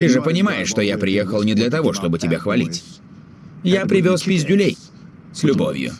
Ты же понимаешь, что я приехал не для того, чтобы тебя хвалить. Я привез пиздюлей. С любовью.